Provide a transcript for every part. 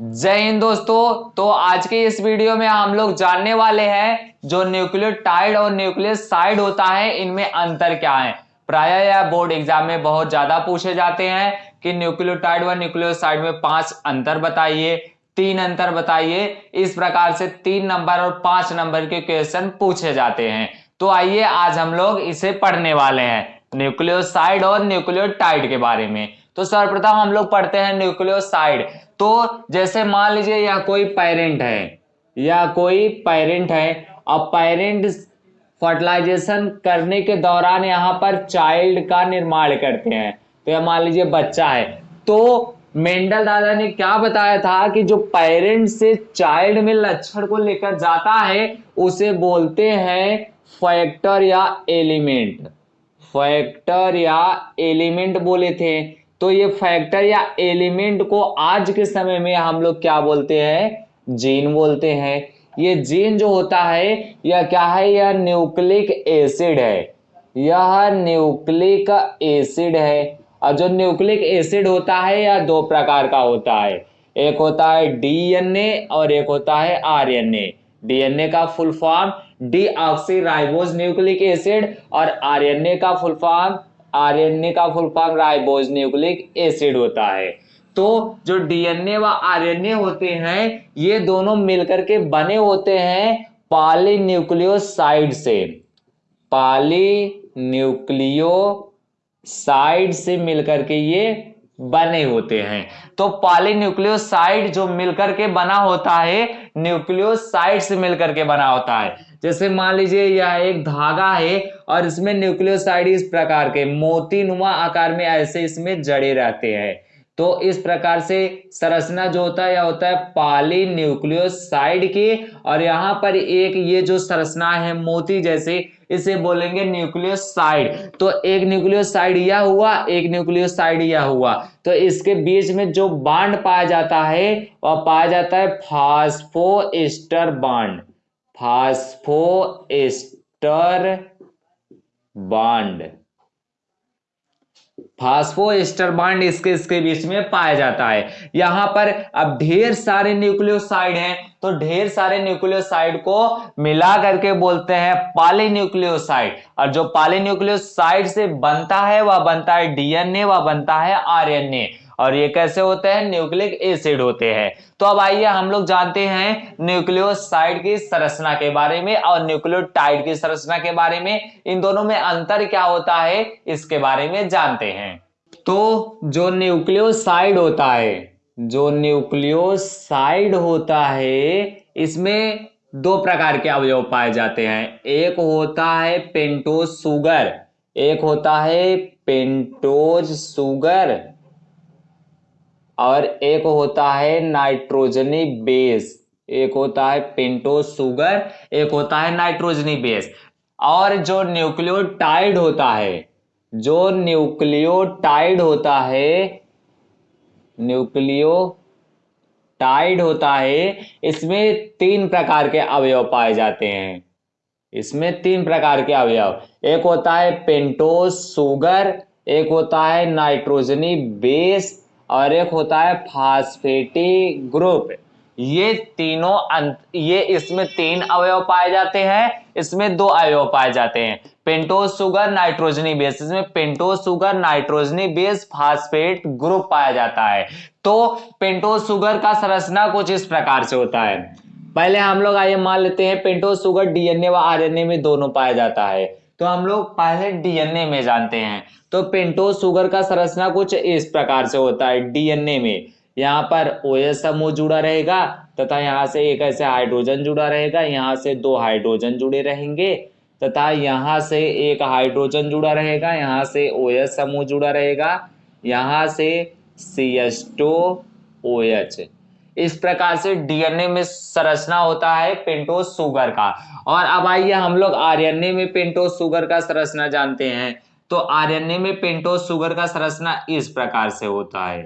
जय हिंद दोस्तों। तो आज के इस वीडियो में हम लोग जानने वाले हैं जो न्यूक्लियोटाइड और न्यूक्लियोसाइड होता है, इनमें अंतर क्या है? प्राय या बोर्ड एग्ज़ाम में बहुत ज़्यादा पूछे जाते हैं कि न्यूक्लियोटाइड व न्यूक्लियोसाइड में पाँच अंतर बताइए, तीन अंतर बताइए। इस प्रकार से तीन नंबर और पाँच नंबर के क्वेश्चन पूछे जाते हैं। तो आइए आज हम लोग इसे पढ़ने वाले हैं, न्यूक्लियोसाइड और न्यूक्लियोटाइड के बारे में। तो सर्वप्रथम हम लोग पढ़ते हैं न्यूक्लियोसाइड। तो जैसे मान लीजिए यह कोई पेरेंट है, या कोई पेरेंट है, अब पेरेंट फर्टिलाइजेशन करने के दौरान यहाँ पर चाइल्ड का निर्माण करते हैं। तो यह मान लीजिए बच्चा है। तो मेंडल दादा ने क्या बताया था कि जो पेरेंट से चाइल्ड में लक्षण को लेकर जाता है, उसे बोलते हैं फैक्टर या एलिमेंट फैक्टर या एलिमेंट बोले थे। तो ये फैक्टर या एलिमेंट को आज के समय में हम लोग क्या बोलते हैं? जीन बोलते हैं। ये जीन जो होता है, यह क्या है? यह न्यूक्लिक एसिड है। यह न्यूक्लिक एसिड है। और जो न्यूक्लिक एसिड होता है, यह दो प्रकार का होता है। एक होता है डीएनए और एक होता है आरएनए डीएनए का full form deoxy nucleic acid और आरएनए का फुल फॉर्म आरएनए का full form ribose nucleic acid होता है। तो जो डीएनए व आरएनए होते हैं, ये दोनों मिलकर के बने होते हैं पॉलीन्यूक्लियोसाइड से। पॉलीन्यूक्लियोसाइड से मिलकर के ये बने होते हैं। तो पॉलीन्यूक्लियोसाइड जो मिलकर के बना होता है, न्यूक्लियोसाइड से मिलकर के बना होता है। जैसे मान लीजिए यह एक धागा है और इसमें न्यूक्लियोसाइड इस प्रकार के मोती नुमा आकार में ऐसे इसमें जड़े रहते हैं। तो इस प्रकार से संरचना जो होता है, यह होता है पाली न्यूक्लियोसाइड की। और यहाँ पर एक ये जो संरचना है, मोती जैसे, इसे बोलेंगे न्यूक्लियोसाइड। तो एक न्यूक्लियोसाइड यह हुआ, एक न्यूक्लियोसाइड यह हुआ। तो इसके बीच में जो बांड पाया जाता है, वह पाया जाता है phosphoester bond. Phosphoester bond phosphoester bond इसके इसके बीच में पाया जाता है। यहाँ पर अब ढेर सारे न्यूक्लियोसाइड हैं तो ढेर सारे न्यूक्लियोसाइड को मिला करके बोलते हैं पॉलीन्यूक्लियोसाइड। और जो पॉलीन्यूक्लियोसाइड से बनता है, वह बनता है डीएनए, वह बनता है आरएनए। और ये कैसे होते हैं? न्यूक्लिक एसिड होते हैं। तो अब आइए हम लोग जानते हैं न्यूक्लियोसाइड की संरचना के बारे में और न्यूक्लियोटाइड की संरचना के बारे में। इन दोनों में अंतर क्या होता है, इसके बारे में जानते हैं। तो जो न्यूक्लियोसाइड होता है, जो न्यूक्लियोसाइड होता है, इसमें दो प्रकार के अवयव पाए जाते हैं। एक होता है पेंटोज सुगर, एक होता है पेंटोज सुगर। और एक होता है नाइट्रोजनी बेस, एक होता है पेंटोज सुगर एक होता है नाइट्रोजनी बेस। और जो न्यूक्लियोटाइड होता है, जो न्यूक्लियोटाइड होता है न्यूक्लियो टाइड होता है, इसमें तीन प्रकार के अवयव पाए जाते हैं। इसमें तीन प्रकार के अवयव, एक होता है पेंटोज सुगर एक होता है नाइट्रोजनी बेस और एक होता है फास्फेटी ग्रुप ये तीनों अंत, ये इसमें तीन अवयव पाए जाते हैं, इसमें दो अवयव पाए जाते हैं। पेंटोज सुगर नाइट्रोजनी बेस इसमें पेंटोज सुगर नाइट्रोजनी बेस फास्फेट ग्रुप पाया जाता है। तो पेंटोज सुगर का संरचना कुछ इस प्रकार से होता है। पहले हम लोग आइए मान लेते हैं पेंटोज सुगर डीएनए व आरएनए में दोनों पाया जाता है। तो हम लोग पहले डीएनए में जानते हैं। तो पेंटोज सुगर का संरचना कुछ इस प्रकार से होता है डीएनए में। यहाँ पर ओ एस समूह जुड़ा रहेगा तथा यहाँ से एक ऐसे हाइड्रोजन जुड़ा रहेगा, यहाँ से दो हाइड्रोजन जुड़े रहेंगे तथा यहाँ से एक हाइड्रोजन जुड़ा रहेगा, यहाँ से ओ एस समूह जुड़ा रहेगा, यहाँ से C S two O H इस प्रकार से डीएनए में संरचना होता है पेंटोज सुगर का। और अब आइए हम लोग आरएनए में पेंटोज सुगर का संरचना जानते हैं। तो आरएनए में पेंटोज सुगर का संरचना इस प्रकार से होता है।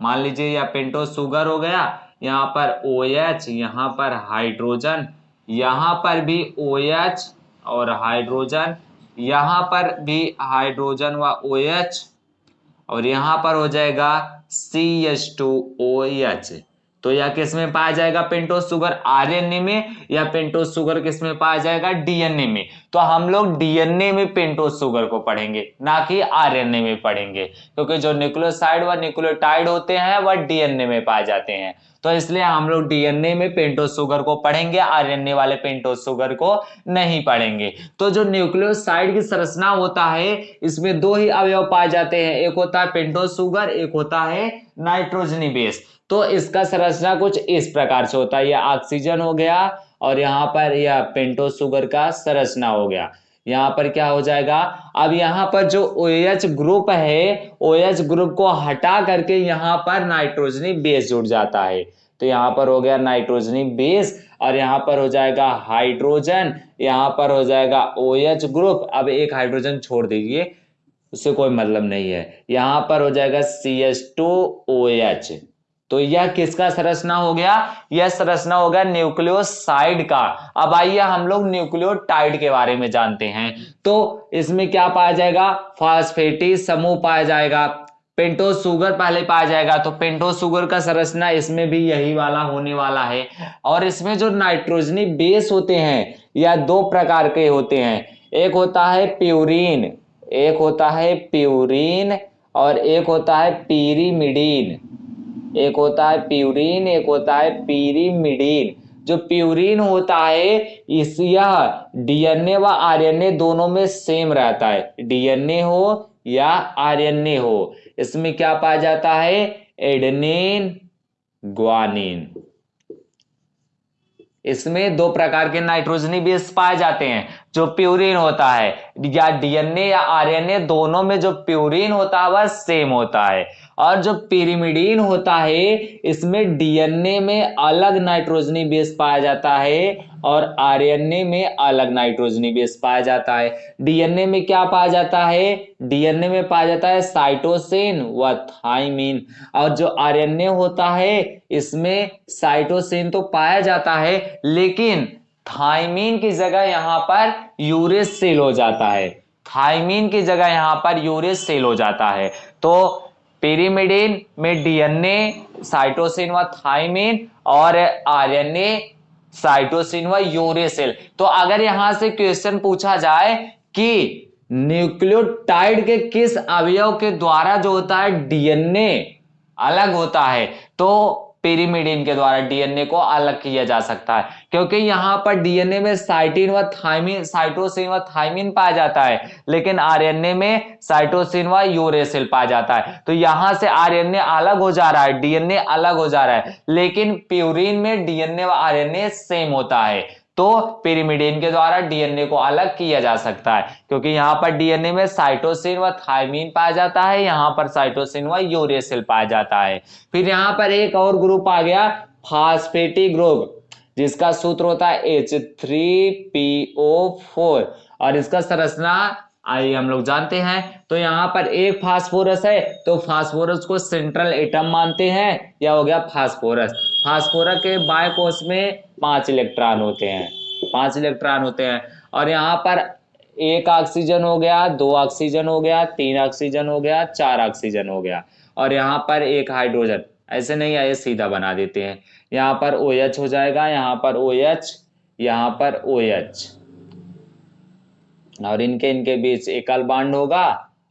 मान लीजिए यह पेंटोज सुगर हो गया यहाँ पर ओ OH, यहाँ पर हाइड्रोजन यहाँ पर भी ओ OH और हाइड्रोजन यहाँ पर भी हाइड्रोजन व ओ OH और यहाँ पर हो जाएगा C H two O H तो यह किसमें पाया जाएगा? पेंटोस सुगर आरएनए में या पेंटोस सुगर किसमें पाया जाएगा? डीएनए में। तो हम लोग डीएनए में पेंटोस सुगर को पढ़ेंगे, ना कि आरएनए में पढ़ेंगे। क्योंकि जो न्यूक्लियोसाइड व न्यूक्लियोटाइड होते हैं, वह डीएनए में पाए जाते हैं। तो इसलिए हम लोग डीएनए में पेंटोज शुगर को पढ़ेंगे आरएनए वाले पेंटोज शुगर को नहीं पढ़ेंगे। तो जो न्यूक्लियोसाइड की संरचना होता है, इसमें दो ही अवयव पाए जाते हैं। एक होता है पेंटोज शुगर, एक होता है नाइट्रोजनी बेस। तो इसका संरचना कुछ इस प्रकार से होता है। यह ऑक्सीजन हो गया और यहाँ पर यह पेंटोज शुगर का संरचना हो गया। यहाँ पर क्या हो जाएगा? अब यहाँ पर जो ओ OH ग्रुप है ओ OH ग्रुप को हटा करके यहाँ पर नाइट्रोजनी बेस जुड़ जाता है। तो यहाँ पर हो गया नाइट्रोजनी बेस और यहाँ पर हो जाएगा हाइड्रोजन यहाँ पर हो जाएगा ओ OH ग्रुप अब एक हाइड्रोजन छोड़ दीजिए, उससे कोई मतलब नहीं है। यहाँ पर हो जाएगा C H two O H तो यह किसका संरचना हो गया? यह संरचना हो गया न्यूक्लियोसाइड का। अब आइए हम लोग न्यूक्लियोटाइड के बारे में जानते हैं। तो इसमें क्या पाया जाएगा? फास्फेटी समूह पाया जाएगा। पेंटोज शुगर पहले पाया जाएगा। तो पेंटोज शुगर का संरचना इसमें भी यही वाला होने वाला है। और इसमें जो नाइट्रोजनी बेस होते हैं, यह दो प्रकार के होते हैं। एक होता है प्यूरिन, एक होता है प्यूरिन और एक होता है पीरीमिडीन। एक होता है प्यूरिन, एक होता है पीरीमिडीन। जो प्यूरिन होता है, इस यह डीएनए व आरएनए दोनों में सेम रहता है। डीएनए हो या आरएनए हो, इसमें क्या पाया जाता है? Adenine, guanine. इसमें दो प्रकार के नाइट्रोजनी बेस पाए जाते हैं, जो प्यूरिन होता है। या डीएनए या आरएनए दोनों में जो प्यूरिन होता है, वह सेम होता है। और जो पिरीमिडीन होता है, इसमें डीएनए में अलग नाइट्रोजनी बेस पाया जाता है और आरएनए में अलग नाइट्रोजनी बेस पाया जाता है। डीएनए में क्या पाया जाता है? डीएनए में पाया जाता है साइटोसिन व थाइमिन और जो आरएनए होता है, इसमें साइटोसिन तो पाया जाता है, लेकिन थाइमिन की जगह यहाँ पर यूरिस सेल हो जाता है। थाइमिन की जगह यहाँ पर यूरिस सेल हो जाता है। तो पिरीमिडीन में डीएनए, साइटोसिन व थाइमिन और आरएनए, साइटोसिन व यूरेसिल। तो अगर यहाँ से क्वेश्चन पूछा जाए कि न्यूक्लियोटाइड के किस अवयव के द्वारा जो होता है, डीएनए अलग होता है तो पिरीमिडीन के द्वारा डीएनए को अलग किया जा सकता है, क्योंकि यहाँ पर डीएनए में साइटिन व थाइमिन साइटोसिन व थाइमिन पाया जाता है, लेकिन आरएनए में साइटोसिन व यूरेसिल पाया जाता है। तो यहाँ से आरएनए अलग हो जा रहा है डीएनए अलग हो जा रहा है, लेकिन प्यूरिन में डीएनए व आरएनए सेम होता है। तो पिरिमिडिन के द्वारा डीएनए को अलग किया जा सकता है, क्योंकि यहाँ पर डीएनए में साइटोसिन व थायमीन पाया जाता है, यहाँ पर साइटोसिन व यूरेसिल पाया जाता है। फिर यहाँ पर एक और ग्रुप आ गया फास्फेटी ग्रुप जिसका सूत्र होता है एच थ्री फोर और इसका संरचना आइए हम लोग जानते हैं। तो यहाँ पर एक फास्फोरस है तो फास्फोरस को सेंट्रल एटम मानते हैं। या हो गया फास्फोरस। फास्फोरस के कोष में पाँच इलेक्ट्रॉन होते हैं। पाँच इलेक्ट्रॉन होते हैं। और यहाँ पर एक ऑक्सीजन हो गया, दो ऑक्सीजन हो गया, तीन ऑक्सीजन हो गया, चार ऑक्सीजन हो गया। और यहाँ पर एक हाइड्रोजन ऐसे नहीं आए, सीधा बना देते हैं। यहाँ पर ओ OH हो जाएगा, यहाँ पर ओ OH यहाँ पर ओ OH और इनके इनके बीच एकल बांड होगा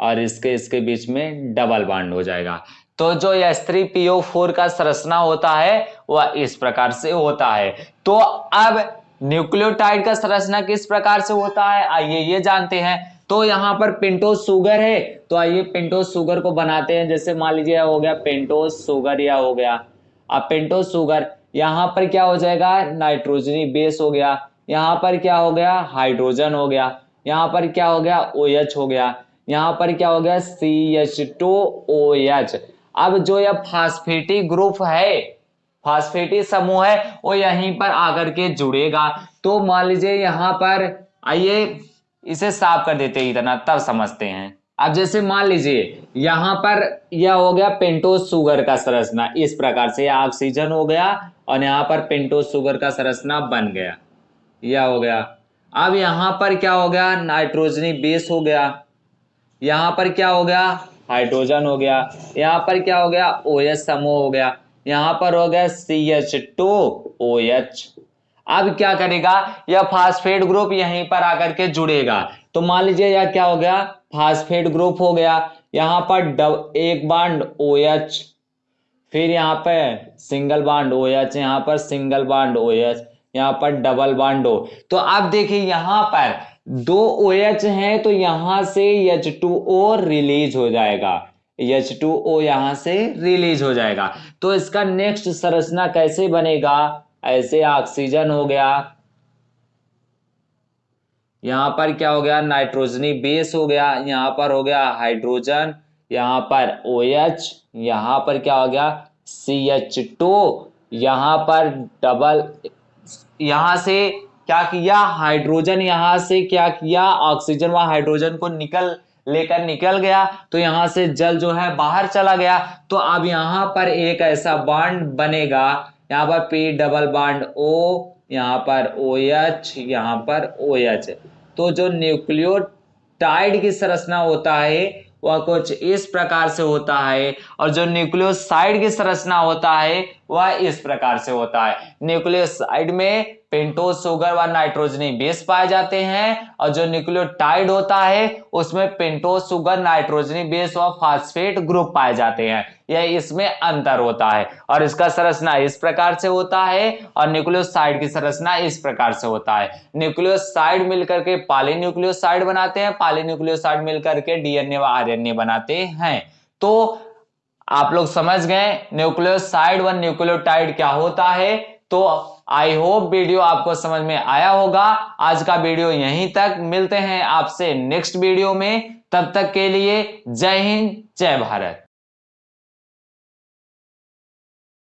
और इसके इसके बीच में डबल बांड हो जाएगा। तो जो एस थ्री पीओ फोर का संरचना होता है, वह इस प्रकार से होता है। तो अब न्यूक्लियोटाइड का संरचना किस प्रकार से होता है? आइए ये जानते हैं। तो यहाँ पर पेंटोज सुगर है। तो आइए पेंटोज सुगर को बनाते हैं। जैसे मान लीजिए हो गया पेंटोज सुगर या हो गया। अब पेंटोज सुगर यहाँ पर क्या हो जाएगा? नाइट्रोजनी बेस हो गया। यहाँ पर क्या हो गया? हाइड्रोजन हो गया। यहाँ पर क्या हो गया? ओ OH हो गया। यहाँ पर क्या हो गया? C H two O H अब जो यह फास्फेटी ग्रुप है फास्फेटी समूह है, वो यहीं पर आकर के जुड़ेगा। तो मान लीजिए यहाँ पर, आइए इसे साफ़ कर देते इतना, तब समझते हैं। अब जैसे मान लीजिए, यहाँ पर यह हो गया पेंटोज सुगर का संरचना। इस प्रकार से ऑक्सीजन हो गया और यहाँ पर पेंटोज सुगर का संरचना बन गया। यह हो गया। अब यहाँ पर क्या हो गया? नाइट्रोजनी बेस हो गया। यहाँ पर क्या हो गया? हाइड्रोजन हो गया। यहाँ पर क्या हो गया? ओ OH समूह हो गया। यहाँ पर हो गया C H two O H अब क्या करेगा? यह फास्फेट ग्रुप यहीं पर आकर के जुड़ेगा। तो मान लीजिए यह क्या हो गया? फास्फेट ग्रुप हो गया। यहाँ पर डब, एक बाड ओ एच फिर यहाँ पर सिंगल बाड ओ एच यहाँ पर सिंगल बाड ओ एच यहाँ पर डबल बाड ओ तो आप देखिए यहाँ पर दो ओ एच है तो यहाँ से एच टू ओ रिलीज़ हो जाएगा। एच टू ओ यहाँ से रिलीज़ हो जाएगा। तो इसका नेक्स्ट संरचना कैसे बनेगा? ऐसे ऑक्सीजन हो गया। यहाँ पर क्या हो गया? नाइट्रोजनी बेस हो गया। यहाँ पर हो गया हाइड्रोजन यहाँ पर ओ OH यहाँ पर क्या हो गया? सी एच टू यहाँ पर डबल यहाँ से क्या किया? हाइड्रोजन यहाँ से क्या किया? ऑक्सीजन व हाइड्रोजन को निकल लेकर निकल गया। तो यहाँ से जल जो है बाहर चला गया। तो अब यहाँ पर एक ऐसा बॉन्ड बनेगा। यहाँ पर पी डबल बॉन्ड ओ यहाँ पर ओ एच यहाँ पर ओ एच तो जो न्यूक्लियोटाइड की संरचना होता है, वह कुछ इस प्रकार से होता है। और जो न्यूक्लियोसाइड की संरचना होता है वह इस प्रकार से होता है। न्यूक्लियोसाइड में पेंटोज सुगर व नाइट्रोजनी बेस पाए जाते हैं और जो न्यूक्लियोटाइड होता है, उसमें पेंटोज सुगर नाइट्रोजनी बेस व फास्फेट ग्रुप पाए जाते हैं। यह इसमें अंतर होता है और इसका संरचना इस प्रकार से होता है और न्यूक्लियोसाइड की संरचना इस प्रकार से होता है। न्यूक्लियोसाइड मिलकर के पाली न्यूक्लियोसाइड बनाते हैं पाली न्यूक्लियोसाइड मिलकर के डीएनए व आरएनए बनाते हैं। तो आप लोग समझ गए न्यूक्लियोसाइड व न्यूक्लियोटाइड क्या होता है? तो आई होप वीडियो आपको समझ में आया होगा। आज का वीडियो यहीं तक। मिलते हैं आपसे नेक्स्ट वीडियो में। तब तक के लिए जय हिंद, जय भारत।